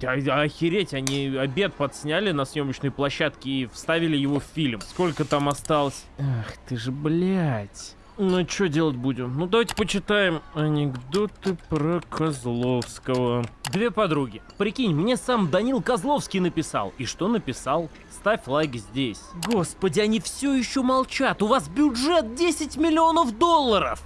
Да а, Охереть, они обед подсняли на съемочной площадке и вставили его в фильм. Сколько там осталось? Ах ты же, блядь. Ну, что делать будем? Ну, давайте почитаем анекдоты про Козловского. Две подруги. Прикинь, мне сам Данил Козловский написал. И что написал? Ставь лайк здесь. Господи, они все еще молчат. У вас бюджет 10 миллионов долларов.